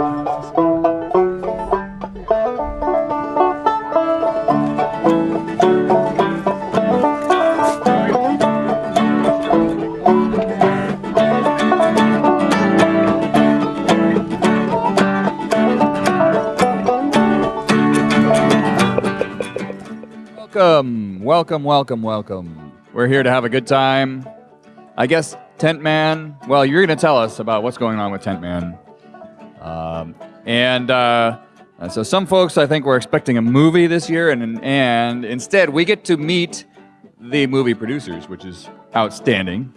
Welcome, welcome, welcome, welcome. We're here to have a good time. I guess Tent Man. Well, you're going to tell us about what's going on with Tent Man. Um, and uh, so some folks, I think, were expecting a movie this year, and and instead we get to meet the movie producers, which is outstanding.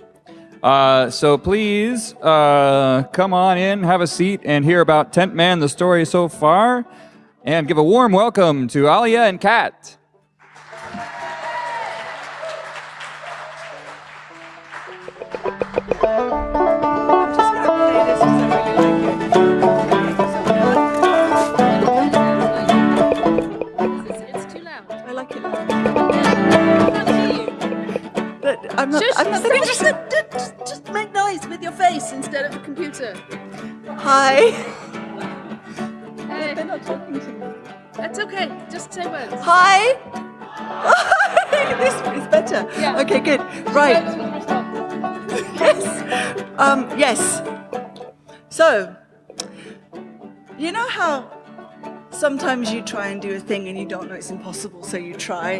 Uh, so please uh, come on in, have a seat, and hear about Tent Man, the story so far, and give a warm welcome to Alia and Kat. Just, just, just, just make noise with your face instead of the computer. Hi. Hey, They're not talking to me. that's okay. Just say words. Hi. this is better. Yeah. Okay, good. Right. Yes. Um, yes. So, you know how sometimes you try and do a thing and you don't know it's impossible, so you try?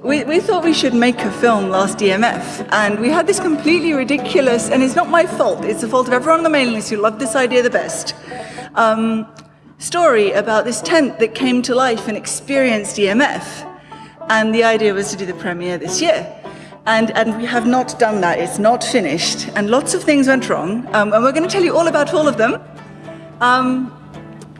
We, we thought we should make a film last EMF, and we had this completely ridiculous, and it's not my fault, it's the fault of everyone on the mailing list who loved this idea the best. Um, story about this tent that came to life and experienced EMF. And the idea was to do the premiere this year. And, and we have not done that, it's not finished. And lots of things went wrong. Um, and we're going to tell you all about all of them. Um,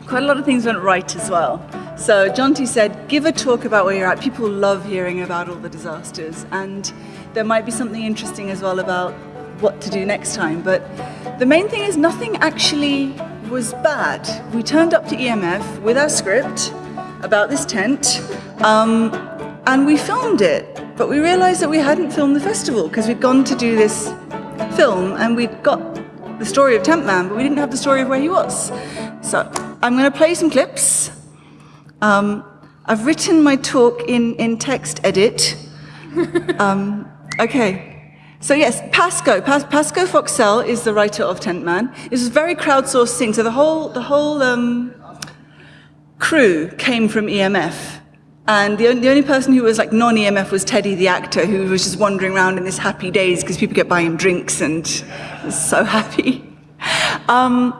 quite a lot of things went right as well. So Jonty said, give a talk about where you're at. People love hearing about all the disasters. And there might be something interesting as well about what to do next time. But the main thing is nothing actually was bad. We turned up to EMF with our script about this tent, um, and we filmed it. But we realized that we hadn't filmed the festival because we'd gone to do this film and we'd got the story of Tent Man, but we didn't have the story of where he was. So I'm going to play some clips. Um, I've written my talk in, in text edit. Um, okay. So yes, Pasco, Pas- Pasco Foxell is the writer of Tent Man. This was a very crowdsourced thing. So the whole, the whole um, crew came from EMF. And the only, the only person who was like non-EMF was Teddy, the actor, who was just wandering around in his happy days because people kept buying him drinks and so happy. Um,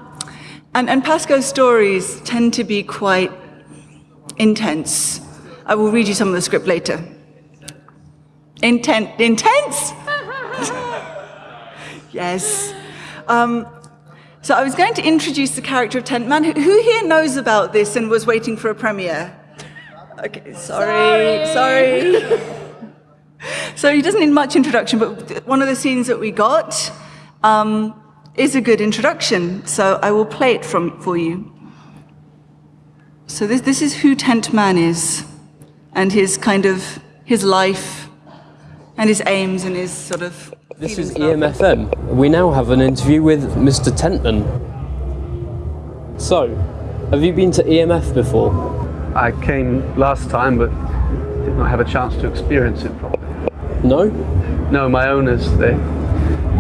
and, and Pasco's stories tend to be quite intense. I will read you some of the script later. Intent, intense? yes. Um, so I was going to introduce the character of Tent Man. Who here knows about this and was waiting for a premiere? Okay, sorry, sorry. so he doesn't need much introduction, but one of the scenes that we got um, is a good introduction. So I will play it from for you. So this, this is who Tent Man is, and his kind of his life, and his aims, and his sort of. This is feelings about it. EMFM. We now have an interview with Mr. Tentman. So, have you been to EMF before? I came last time, but did not have a chance to experience it properly. No? No, my owners, they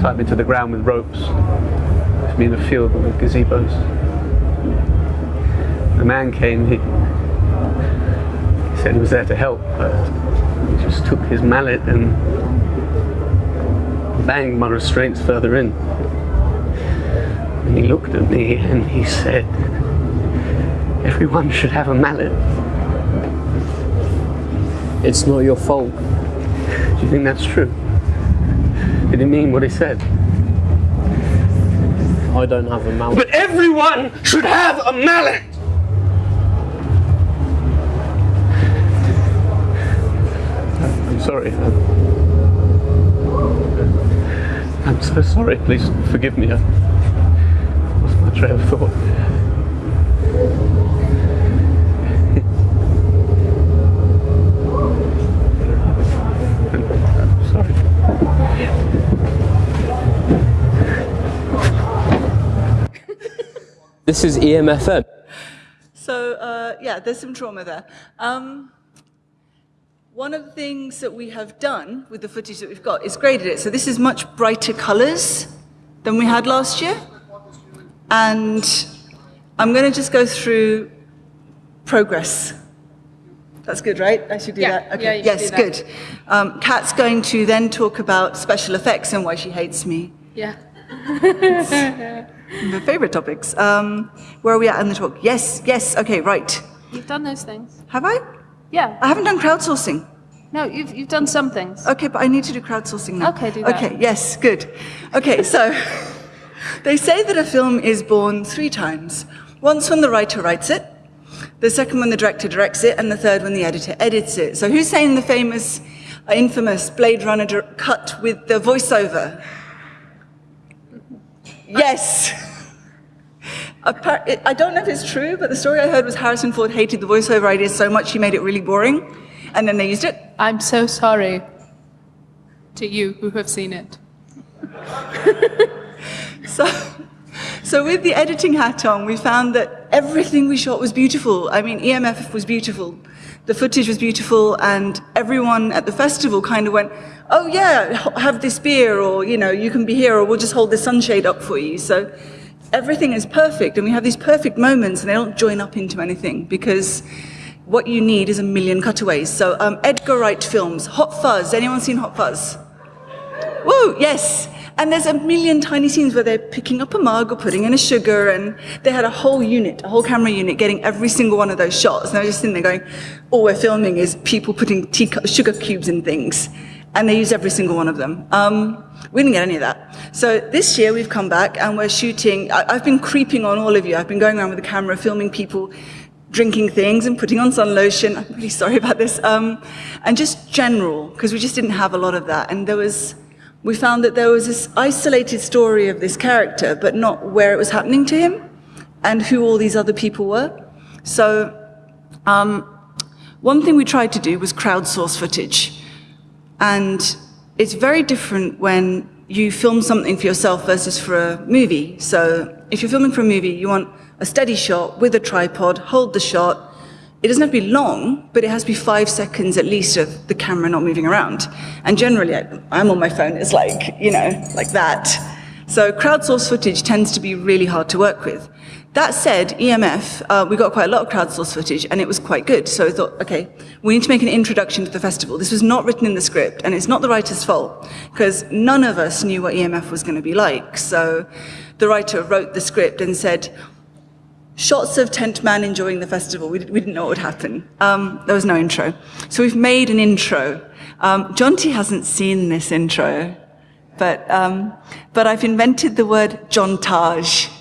tied me to the ground with ropes, left me in a field with gazebos. The man came, he, he said he was there to help, but he just took his mallet and banged my restraints further in. And he looked at me and he said, everyone should have a mallet. It's not your fault. Do you think that's true? Did he mean what he said? I don't have a mallet. But everyone should have a mallet! I'm sorry. I'm, I'm so sorry. Please forgive me. I lost my train of thought. I'm sorry. This is EMFM. So uh, yeah, there's some trauma there. Um, one of the things that we have done with the footage that we've got is graded it. So this is much brighter colors than we had last year. And I'm going to just go through progress. That's good, right? I should do Yeah, that? yeah, you yes, do that. good. Um, Kat's going to then talk about special effects and why she hates me. Yeah. My favorite topics. Um, where are we at in the talk? Yes, yes, okay, right. You've done those things. Have I? Yeah. I haven't done crowdsourcing. No, you've, you've done some things. Okay, but I need to do crowdsourcing now. Okay, do that. Okay, yes, good. Okay, so they say that a film is born three times. Once when the writer writes it, the second when the director directs it, and the third when the editor edits it. So who's saying the famous, infamous Blade Runner cut with the voiceover? Yes. I don't know if it's true, but the story I heard was Harrison Ford hated the voiceover idea so much he made it really boring, and then they used it. I'm so sorry to you who have seen it. So, so with the editing hat on, we found that everything we shot was beautiful. I mean, EMF was beautiful, the footage was beautiful, and everyone at the festival kind of went, "Oh yeah, have this beer," or you know, "You can be here," or "We'll just hold the sunshade up for you." So, everything is perfect, and we have these perfect moments, and they don't join up into anything because. What you need is a million cutaways. So, um, Edgar Wright films, Hot Fuzz. Anyone seen Hot Fuzz? Woo, yes. And there's a million tiny scenes where they're picking up a mug or putting in a sugar, and they had a whole unit, a whole camera unit, getting every single one of those shots. And I was just sitting there going, all we're filming is people putting tea, sugar cubes in things. And they use every single one of them. Um, we didn't get any of that. So this year we've come back and we're shooting. I, I've been creeping on all of you. I've been going around with the camera, filming people drinking things and putting on sun lotion. I'm really sorry about this. Um, and just general, because we just didn't have a lot of that. And there was, we found that there was this isolated story of this character, but not where it was happening to him and who all these other people were. So um, one thing we tried to do was crowdsource footage. And it's very different when you film something for yourself versus for a movie. So if you're filming for a movie, you want a steady shot with a tripod, hold the shot. It doesn't have to be long, but it has to be five seconds at least of the camera not moving around. And generally, I- I'm on my phone, it's like, you know, like that. So crowdsourced footage tends to be really hard to work with. That said, EMF, uh, we got quite a lot of crowdsourced footage, and it was quite good. So I thought, okay, we need to make an introduction to the festival. This was not written in the script, and it's not the writer's fault, because none of us knew what EMF was going to be like. So the writer wrote the script and said, shots of Tent Man enjoying the festival. We, we didn't know what would happen. Um, there was no intro. So we've made an intro. Um, Jonty hasn't seen this intro, but, um, but I've invented the word Jontage.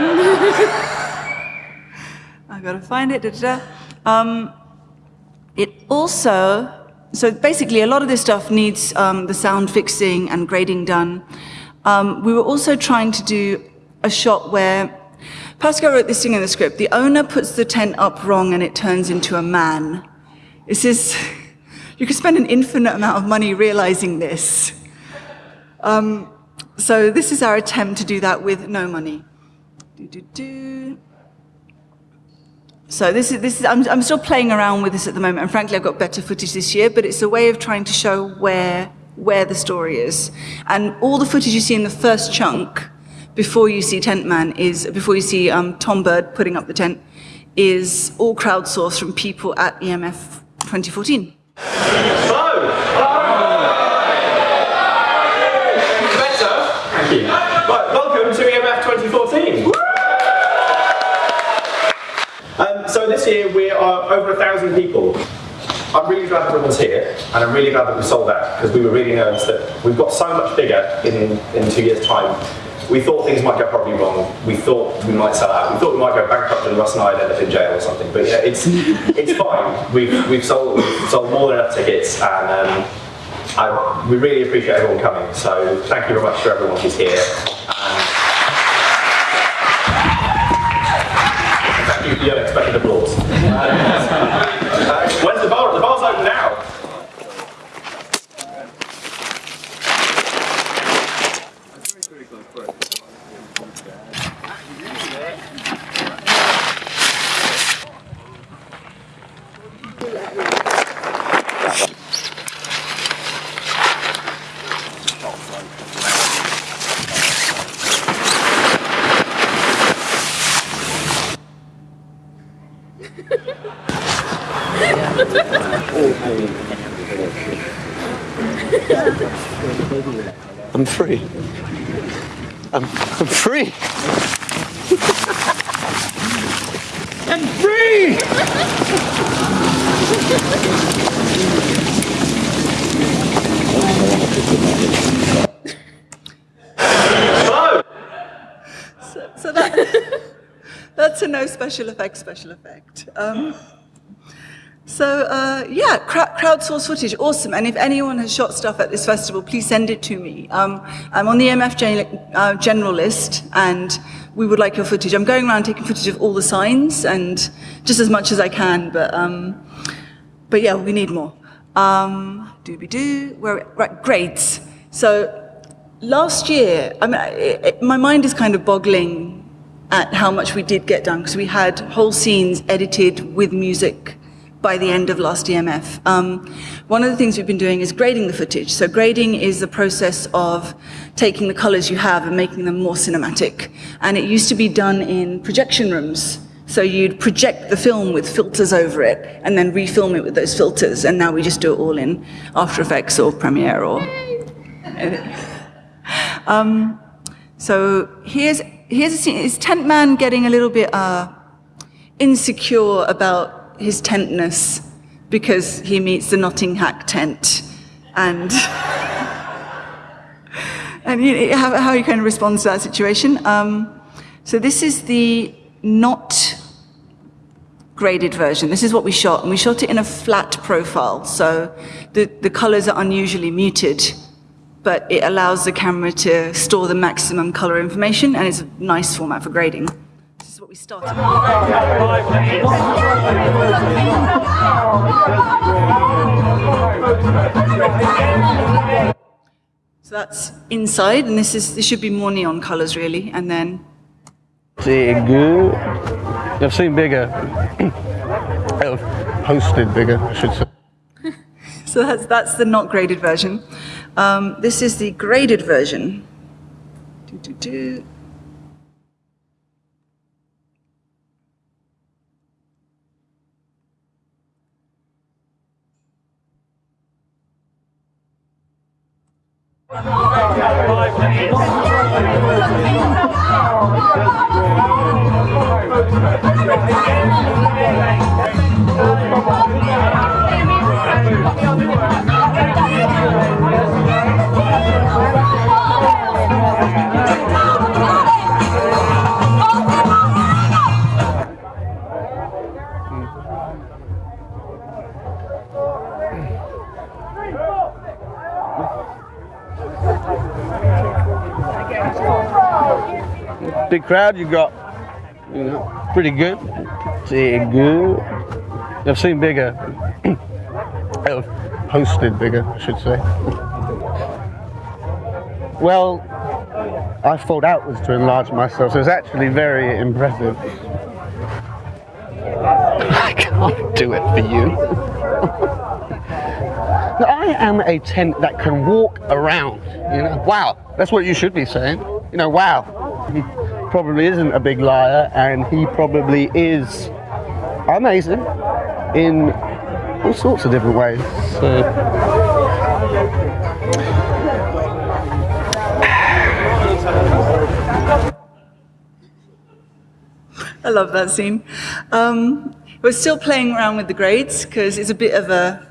I've got to find it. Da, da, da. Um, it also, so basically a lot of this stuff needs um, the sound fixing and grading done. Um, we were also trying to do a shot where Pasco wrote this thing in the script. The owner puts the tent up wrong and it turns into a man. This is, you could spend an infinite amount of money realizing this. Um, so this is our attempt to do that with no money. Do, do, do. So this is, this is I'm, I'm still playing around with this at the moment, and frankly, I've got better footage this year, but it's a way of trying to show where, where the story is. And all the footage you see in the first chunk, before you see Tent Man, is, before you see um, Tom Bird putting up the tent, is all crowdsourced from people at EMF 2014. Better. Thank you. Right, welcome to EMF 2014. Um, so this year we are over a thousand people. I'm really glad everyone's here, and I'm really glad that we sold out because we were really nervous that we've got so much bigger in in two years' time. We thought things might go horribly wrong. We thought we might sell out. We thought we might go bankrupt and Russ and I end up in jail or something. But yeah, it's it's fine. We've we've sold we've sold more than enough tickets, and um, I, we really appreciate everyone coming. So thank you very much for everyone who's here. And Yeah. special effect special effect. Um, so uh, yeah, crowdsourced footage, awesome. And if anyone has shot stuff at this festival, please send it to me. Um, I'm on the EMF gen- uh, general list, and we would like your footage. I'm going around taking footage of all the signs, and just as much as I can. But um, but yeah, we need more. Um, doobie doo. Where right grades. So last year, I mean, it, it, my mind is kind of boggling at how much we did get done because we had whole scenes edited with music by the end of last EMF. Um, one of the things we've been doing is grading the footage. So grading is the process of taking the colors you have and making them more cinematic. And it used to be done in projection rooms. So you'd project the film with filters over it and then refilm it with those filters. And now we just do it all in After Effects or Premiere or... Um, so here's here's a. Is Tent Man getting a little bit uh, insecure about his tentness because he meets the Nottinghack tent, and and you how, how he kind of responds to that situation. Um, so this is the not graded version. This is what we shot, and we shot it in a flat profile. So the the colors are unusually muted but it allows the camera to store the maximum color information and it's a nice format for grading. This is what we started with. So that's inside, and this is this should be more neon colors really, and then See good. I've seen bigger. I've posted bigger, I should say. So that's that's the not graded version. Um, this is the graded version. Crowd you got, you know, pretty good. See good. I've seen bigger. I've posted bigger, I should say. well, I thought outwards to enlarge myself, so it's actually very impressive. I can't do it for you. I am a tent that can walk around, you know. Wow, that's what you should be saying. You know, wow. Probably isn't a big liar, and he probably is amazing in all sorts of different ways. So. I love that scene. Um, we're still playing around with the grades because it's a bit of a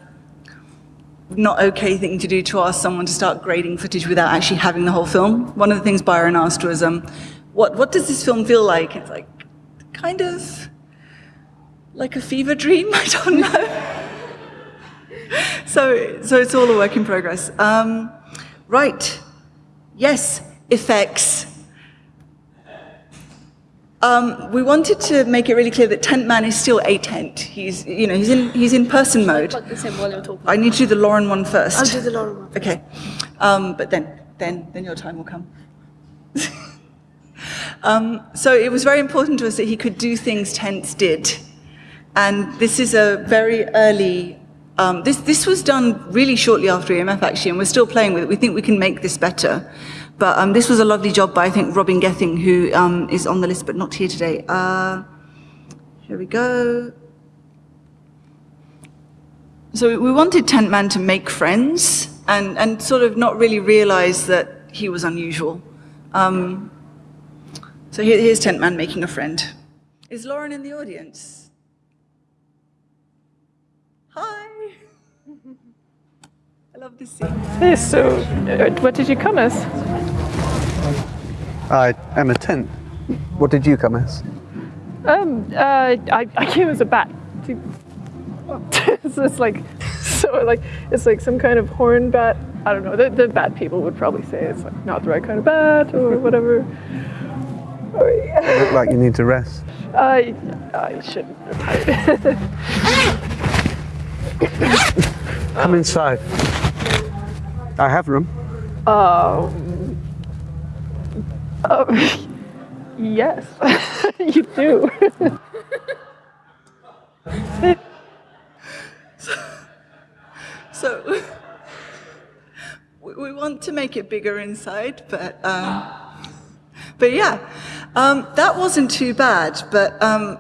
not okay thing to do to ask someone to start grading footage without actually having the whole film. One of the things Byron asked was, um, what, what does this film feel like? It's like, kind of like a fever dream, I don't know. so, so it's all a work in progress. Um, right, yes, effects. Um, we wanted to make it really clear that Tent Man is still a tent. He's, you know, he's in, he's in person mode. Plug this while you're talking. I need to do the Lauren one first. I'll do the Lauren one. Okay, um, but then, then, then your time will come. um, so it was very important to us that he could do things tents did. And this is a very early, um, this, this was done really shortly after EMF actually, and we're still playing with it. We think we can make this better. But um, this was a lovely job by, I think, Robin Gething, who um, is on the list but not here today. Uh, here we go. So we wanted Tent Man to make friends and, and sort of not really realize that he was unusual. Um, so here, here's Tent Man making a friend. Is Lauren in the audience? Hi. I love this scene. Yes, so uh, what did you come as? I am a tent. What did you come as? Um, uh, I, I came as a bat. so it's like, so like, it's like some kind of horn bat. I don't know. The, the bat people would probably say it's like not the right kind of bat or whatever. Or, yeah. Look like you need to rest. I, I shouldn't have. Come inside. I have room. Oh. Oh, yes, you do. So we, we want to make it bigger inside, but um, but yeah, um, that wasn't too bad. But um,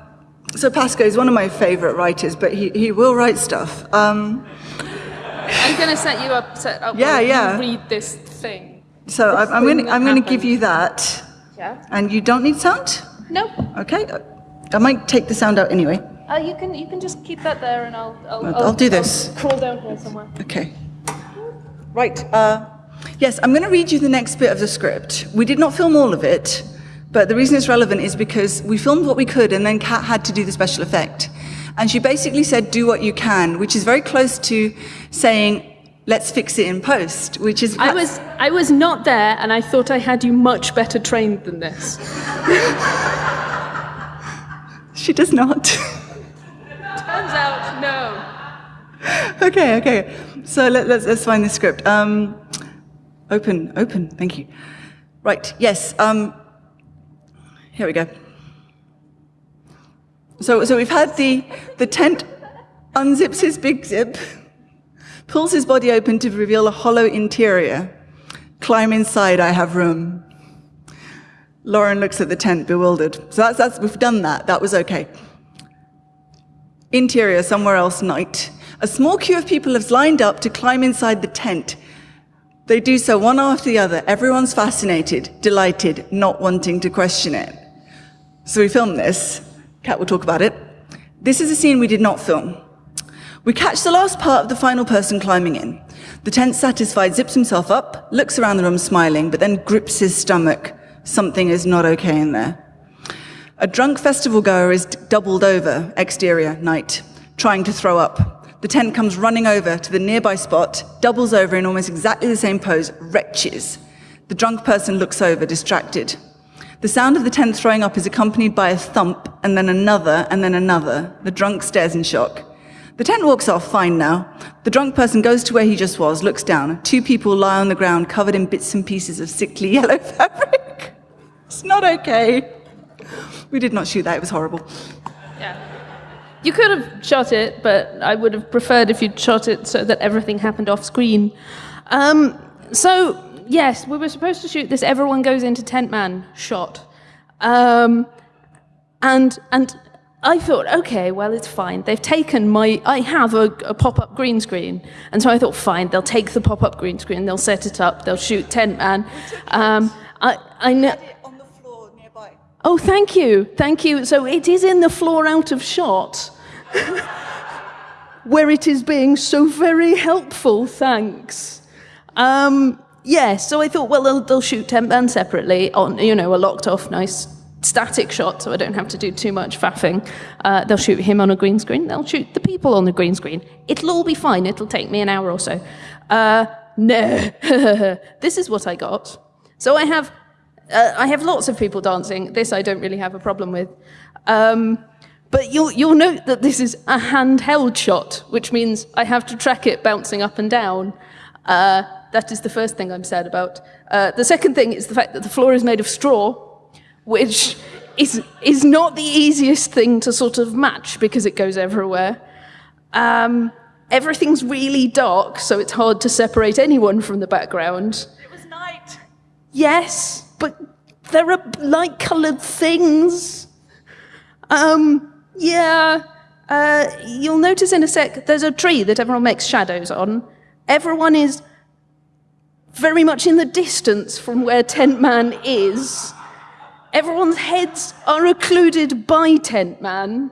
so Pasco is one of my favorite writers, but he, he will write stuff. Um, I'm gonna set you up. Set up. Yeah, yeah. Read this thing. so I'm, I'm going that I'm going to give you that, Yeah. and you don't need sound. No. Okay, I might take the sound out anyway. Uh, you can you can just keep that there, and I'll I'll, I'll- I'll do this. crawl down here somewhere. Okay. Right. Uh, yes, I'm going to read you the next bit of the script. We did not film all of it, but the reason it's relevant is because we filmed what we could and then Kat had to do the special effect. And she basically said, do what you can, which is very close to saying, let's fix it in post, which is. I was I was not there, and I thought I had you much better trained than this. She does not. Turns out, no. okay, okay. So let, let's, let's find the script. Um, open, open, thank you. Right, yes. Um, here we go. So, so we've had the, the tent unzips his big zip, pulls his body open to reveal a hollow interior. Climb inside, I have room. Lauren looks at the tent, bewildered. So that's, that's, we've done that, that was okay. Interior, somewhere else, night. A small queue of people has lined up to climb inside the tent. They do so one after the other. Everyone's fascinated, delighted, not wanting to question it. So we filmed this. Kat will talk about it. This is a scene we did not film. We catch the last part of the final person climbing in. The tent satisfied zips himself up, looks around the room smiling, but then grips his stomach. Something is not okay in there. A drunk festival goer is doubled over, exterior, night, trying to throw up. The tent comes running over to the nearby spot, doubles over in almost exactly the same pose, retches. The drunk person looks over, distracted. The sound of the tent throwing up is accompanied by a thump, and then another, and then another. The drunk stares in shock. The tent walks off, fine now. The drunk person goes to where he just was, looks down. Two people lie on the ground covered in bits and pieces of sickly yellow fabric. It's not okay. We did not shoot that, it was horrible. Yeah. You could have shot it, but I would have preferred if you'd shot it so that everything happened off screen. Um, so, yes, we were supposed to shoot this everyone goes into tent man shot. Um, and, and I thought, okay, well, it's fine. They've taken my, I have a, a pop up green screen. And so I thought, fine, they'll take the pop up green screen, they'll set it up, they'll shoot tent man. Um, I, I know. On the floor nearby. Oh, thank you, thank you. So it is in the floor out of shot, where it is being so very helpful. Thanks. Um, yeah, so I thought, well, they'll, they'll shoot tent man separately on, you know, a locked off, nice static shot, so I don't have to do too much faffing. Uh, they'll shoot him on a green screen. They'll shoot the people on the green screen. It'll all be fine. It'll take me an hour or so. Uh, no, this is what I got. So I have uh, I have lots of people dancing. This I don't really have a problem with. Um, but you'll, you'll note that this is a handheld shot, which means I have to track it bouncing up and down. Uh, that is the first thing I'm sad about. Uh, the second thing is the fact that the floor is made of straw, which is, is not the easiest thing to sort of match because it goes everywhere. Um, everything's really dark, so it's hard to separate anyone from the background. It was night. Yes, but there are light colored things. Um, yeah. Uh, you'll notice in a sec there's a tree that everyone makes shadows on. Everyone is very much in the distance from where Tent Man is. Everyone's heads are occluded by Tent Man.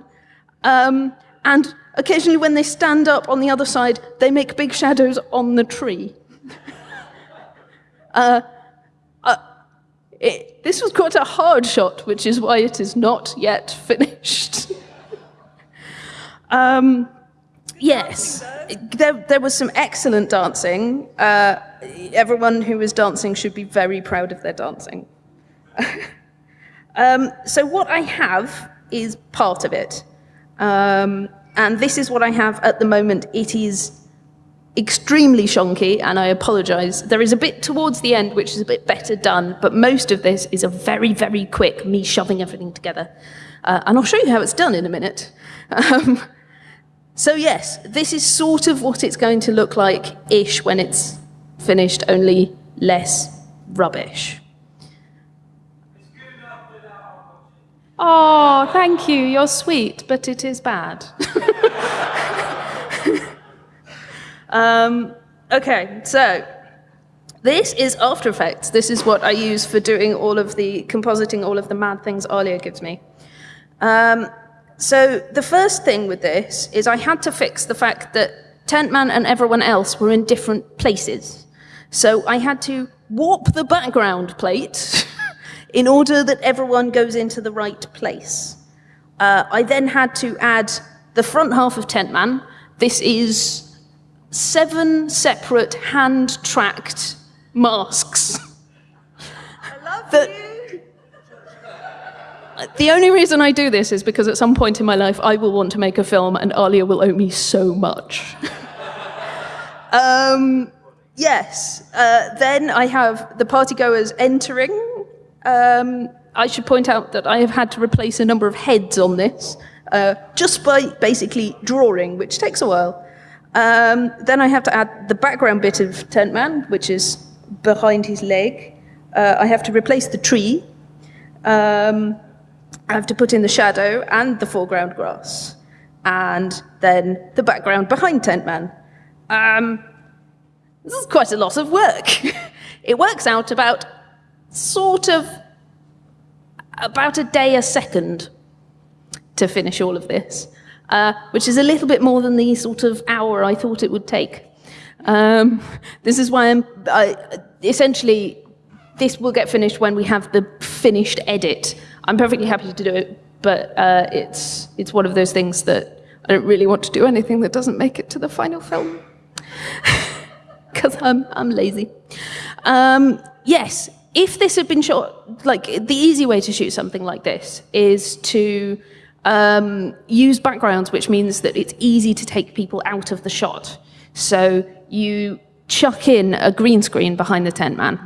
Um, and occasionally, when they stand up on the other side, they make big shadows on the tree. uh, uh, it, this was quite a hard shot, which is why it is not yet finished. um, yes, there, there was some excellent dancing. Uh, everyone who is dancing should be very proud of their dancing. um, so, what I have is part of it. Um, and this is what I have at the moment. It is extremely shonky, and I apologize. There is a bit towards the end which is a bit better done, but most of this is a very, very quick me shoving everything together. Uh, and I'll show you how it's done in a minute. Um, so, yes, this is sort of what it's going to look like ish when it's finished, only less rubbish. Oh, thank you. You're sweet, but it is bad. um, okay, so this is After Effects. This is what I use for doing all of the compositing, all of the mad things Alia gives me. Um, so the first thing with this is I had to fix the fact that Tentman and everyone else were in different places. So I had to warp the background plate in order that everyone goes into the right place. Uh, I then had to add the front half of Tent Man. This is seven separate hand tracked masks. I love The- you. The only reason I do this is because at some point in my life I will want to make a film and Alia will owe me so much. um, yes, uh, then I have the partygoers entering. Um, I should point out that I have had to replace a number of heads on this uh, just by basically drawing, which takes a while. Um, then I have to add the background bit of Tent Man, which is behind his leg. Uh, I have to replace the tree. Um, I have to put in the shadow and the foreground grass, and then the background behind Tent Man. Um, this is quite a lot of work. it works out about sort of about a day a second to finish all of this, uh, which is a little bit more than the sort of hour I thought it would take. Um, this is why I'm I, essentially this will get finished when we have the finished edit. I'm perfectly happy to do it, but uh, it's it's one of those things that I don't really want to do anything that doesn't make it to the final film because I'm I'm lazy. Um, yes, if this had been shot, like the easy way to shoot something like this is to um, use backgrounds, which means that it's easy to take people out of the shot. So you chuck in a green screen behind the tent man,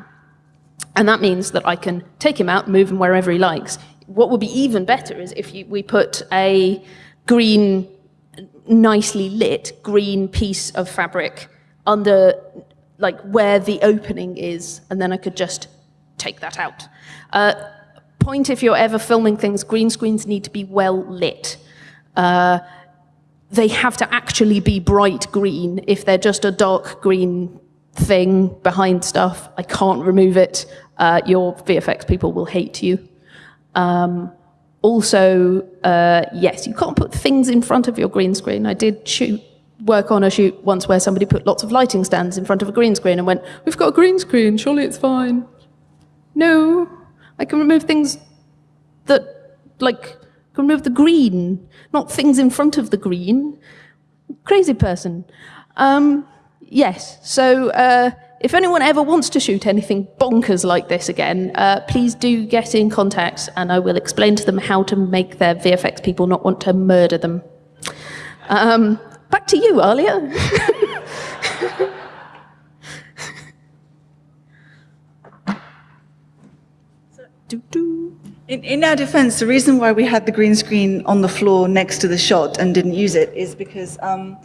and that means that I can take him out, move him wherever he likes. What would be even better is if you, we put a green, nicely lit green piece of fabric under, like where the opening is, and then I could just take that out. Uh, point if you're ever filming things, green screens need to be well lit. Uh, they have to actually be bright green. If they're just a dark green thing behind stuff, I can't remove it. Uh, your VFX people will hate you. Um, also, uh, yes, you can't put things in front of your green screen. I did shoot work on a shoot once where somebody put lots of lighting stands in front of a green screen and went, "We've got a green screen. Surely it's fine." No, I can remove things that, like, can remove the green, not things in front of the green. Crazy person. Um, yes, so uh, if anyone ever wants to shoot anything bonkers like this again, uh, please do get in contact and I will explain to them how to make their VFX people not want to murder them. Um, back to you, Alia. In, in our defense, the reason why we had the green screen on the floor next to the shot and didn't use it is because um,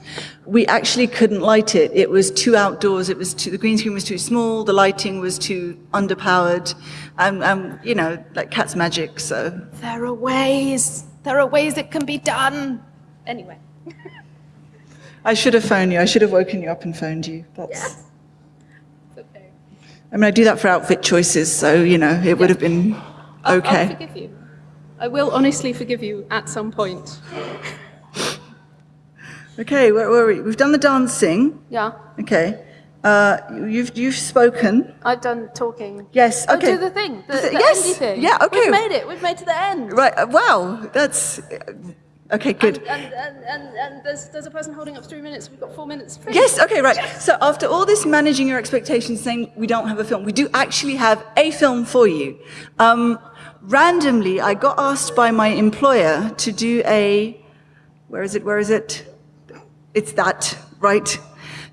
we actually couldn't light it. It was too outdoors. It was too, the green screen was too small. The lighting was too underpowered. And, um, you know, like Kat's magic, so. There are ways. There are ways it can be done. Anyway. I should have phoned you. I should have woken you up and phoned you. That's, Okay. I mean, I do that for outfit choices, so, you know, it would have been I'll, okay. I'll forgive you. I will honestly forgive you at some point. Okay, where were we? We've done the dancing. Yeah. Okay. Uh, you've, you've spoken. I've done talking. Yes, Oh, okay. do the thing. The, The the yes, thing. yeah, okay. We've made it. We've made it to the end. Right, uh, wow, that's, okay, good. And, and, and, and, there's, there's a person holding up three minutes. We've got four minutes. Free. Yes, okay, right. So after all this managing your expectations, saying we don't have a film, we do actually have a film for you. Um, randomly, I got asked by my employer to do a, where is it, where is it? It's that, right?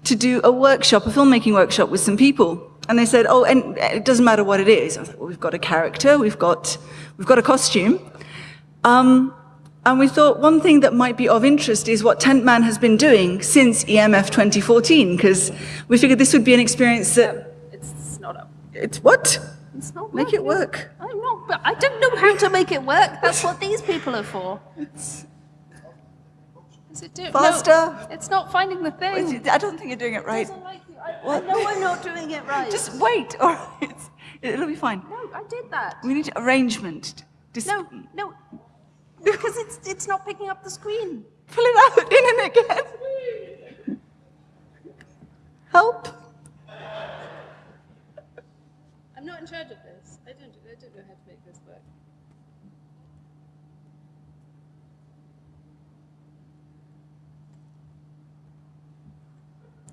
To do a workshop, a filmmaking workshop with some people. And they said, oh, and it doesn't matter what it is. I was like, well, we've got a character, we've got, we've got a costume. Um, and we thought one thing that might be of interest is what Tentman has been doing since EMF 2014, because we figured this would be an experience that, It's, it's not up. it's what? It's not Make it work. I'm not, but I don't know how to make it work. That's what these people are for. Is it do- no, Faster. it's not finding the thing. I don't think you're doing it right. doesn't like. I, I know I'm not doing it right. Just wait, all right? It's- It'll be fine. no, I did that. We need arrangement. Just No, no, because it's it's not picking up the screen. pull it out in and again. Help. I'm not in charge of this. I don't. I don't know how to make this work.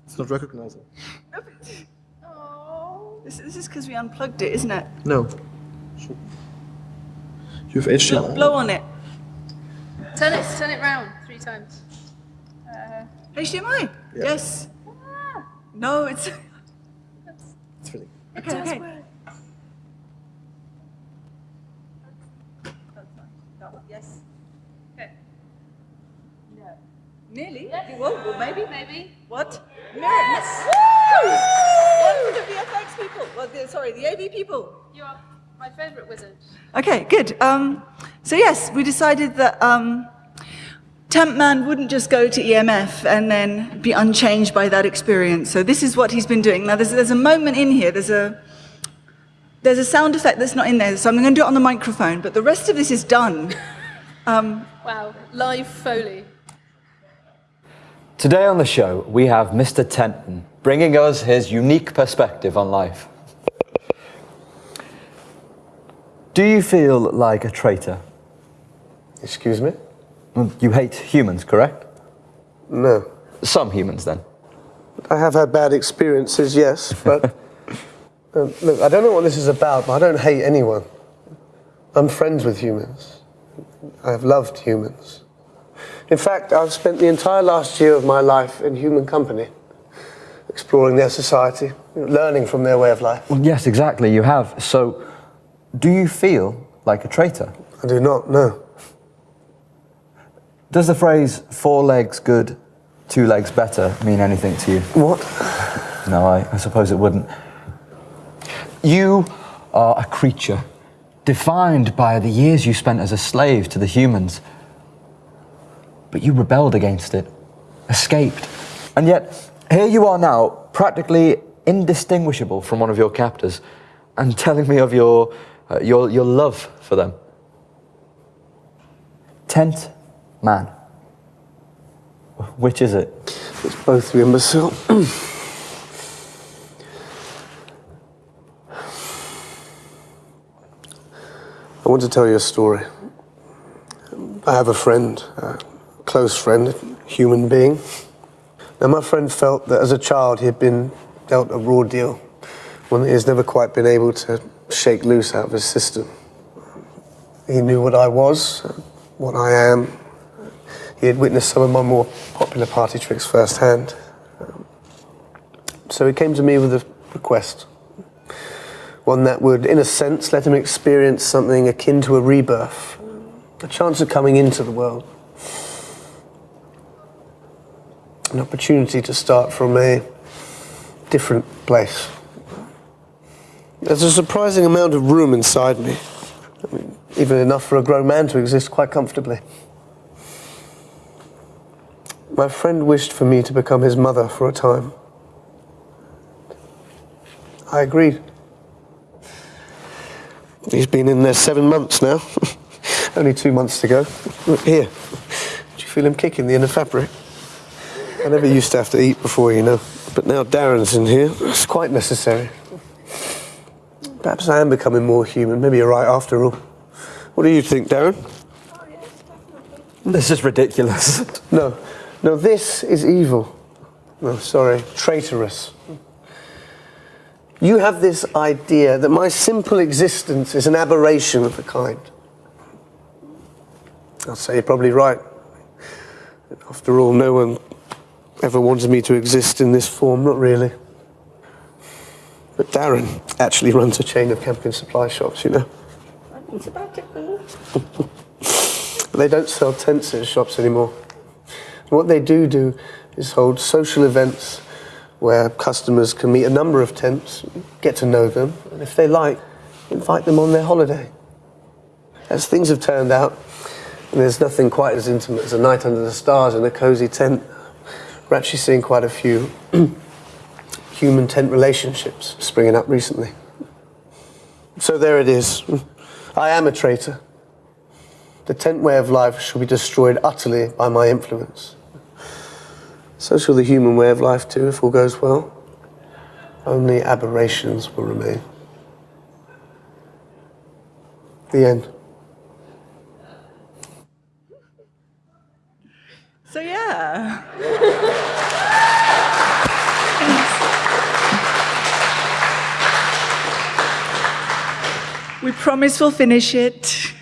It's not recognizing. Oh. This, this is because we unplugged it, isn't it? No. You have Blow, HDMI. blow on it. Turn it. Turn it round three times. Uh, HDMI? Yeah. Yes. ah, No, it's. It's really. it Okay, does okay. work. Yes. Okay. No. Nearly. Yes. Well, well, maybe. Maybe. What? Yes. Woo! One for the VFX people. Well, the, sorry, the AV people. You are my favourite wizard. Okay, good. Um, so yes, we decided that um, Tent Man wouldn't just go to EMF and then be unchanged by that experience. So this is what he's been doing. Now there's, there's a moment in here, there's a, there's a sound effect that's not in there, so I'm going to do it on the microphone, but the rest of this is done. Um, Wow. Live Foley. Today on the show, we have Mr. Tenton bringing us his unique perspective on life. Do you feel like a traitor? Excuse me? You hate humans, correct? No. Some humans, then. I have had bad experiences, yes, but um, look, I don't know what this is about, but I don't hate anyone. I'm friends with humans. I've loved humans. In fact, I've spent the entire last year of my life in human company, exploring their society, learning from their way of life. Well, yes, exactly, you have. So, do you feel like a traitor? I do not know. Does the phrase four legs good, two legs better mean anything to you? What? No, I, I suppose it wouldn't. You are a creature defined by the years you spent as a slave to the humans. But you rebelled against it, escaped. And yet, here you are now, practically indistinguishable from one of your captors, and telling me of your, uh, your, your love for them. Tent man. Which is it? It's both, you imbecile. I want to tell you a story. I have a friend, a close friend, a human being. Now, my friend felt that as a child he had been dealt a raw deal, one that he has never quite been able to shake loose out of his system. He knew what I was, what I am. He had witnessed some of my more popular party tricks firsthand. So he came to me with a request. One that would, in a sense, let him experience something akin to a rebirth, a chance of coming into the world, an opportunity to start from a different place. There's a surprising amount of room inside me, I mean, even enough for a grown man to exist quite comfortably. My friend wished for me to become his mother for a time. I agreed. He's been in there seven months now. Only two months to go. Look here. Do you feel him kicking the inner fabric? I never used to have to eat before, you know. But now Darren's in here. It's quite necessary. Perhaps I am becoming more human. Maybe you're right after all. What do you think, Darren? This is ridiculous. No. No, this is evil. No, sorry, traitorous. You have this idea that my simple existence is an aberration of a kind. I'll say you're probably right. After all, no one ever wanted me to exist in this form, not really. But Darren actually runs a chain of camping supply shops, you know. They don't sell tents in shops anymore. What they do do is hold social events where customers can meet a number of tents, get to know them, and if they like, invite them on their holiday. As things have turned out, and there's nothing quite as intimate as a night under the stars in a cozy tent, we're actually seeing quite a few human tent relationships springing up recently. So there it is. I am a traitor. The tent way of life shall be destroyed utterly by my influence. So shall the human way of life too, if all goes well. Only aberrations will remain. The end. So yeah. We promise we'll finish it.